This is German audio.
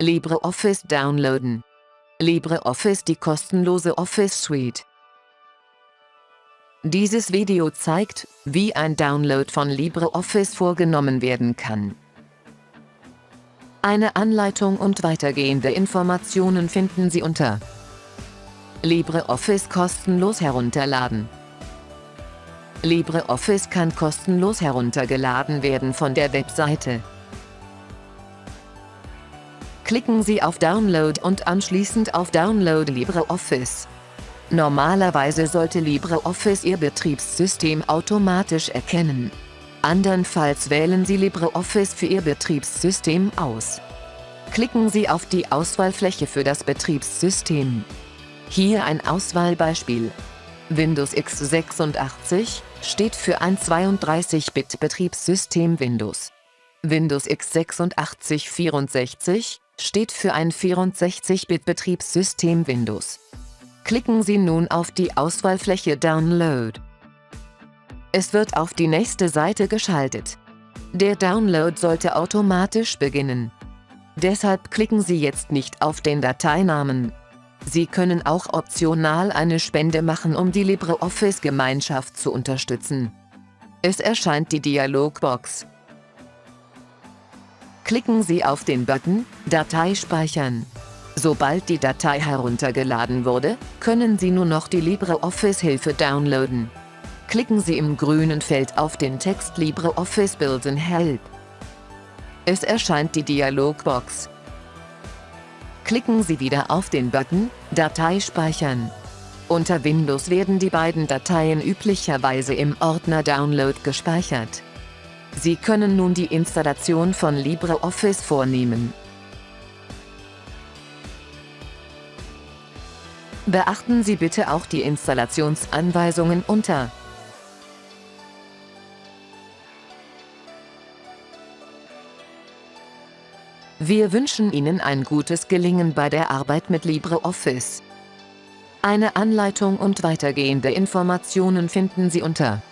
LibreOffice downloaden. LibreOffice die kostenlose Office Suite. Dieses Video zeigt, wie ein Download von LibreOffice vorgenommen werden kann. Eine Anleitung und weitergehende Informationen finden Sie unter LibreOffice kostenlos herunterladen. LibreOffice kann kostenlos heruntergeladen werden von der Webseite. Klicken Sie auf Download und anschließend auf Download LibreOffice. Normalerweise sollte LibreOffice Ihr Betriebssystem automatisch erkennen. Andernfalls wählen Sie LibreOffice für Ihr Betriebssystem aus. Klicken Sie auf die Auswahlfläche für das Betriebssystem. Hier ein Auswahlbeispiel. Windows x86 steht für ein 32-Bit-Betriebssystem Windows. Windows x86 64 steht für ein 64-Bit-Betriebssystem Windows. Klicken Sie nun auf die Auswahlfläche Download. Es wird auf die nächste Seite geschaltet. Der Download sollte automatisch beginnen. Deshalb klicken Sie jetzt nicht auf den Dateinamen. Sie können auch optional eine Spende machen, um die LibreOffice-Gemeinschaft zu unterstützen. Es erscheint die Dialogbox. Klicken Sie auf den Button Datei speichern. Sobald die Datei heruntergeladen wurde, können Sie nur noch die LibreOffice-Hilfe downloaden. Klicken Sie im grünen Feld auf den Text LibreOffice Build and Help. Es erscheint die Dialogbox. Klicken Sie wieder auf den Button Datei speichern. Unter Windows werden die beiden Dateien üblicherweise im Ordner Download gespeichert. Sie können nun die Installation von LibreOffice vornehmen. Beachten Sie bitte auch die Installationsanweisungen unter Wir wünschen Ihnen ein gutes Gelingen bei der Arbeit mit LibreOffice. Eine Anleitung und weitergehende Informationen finden Sie unter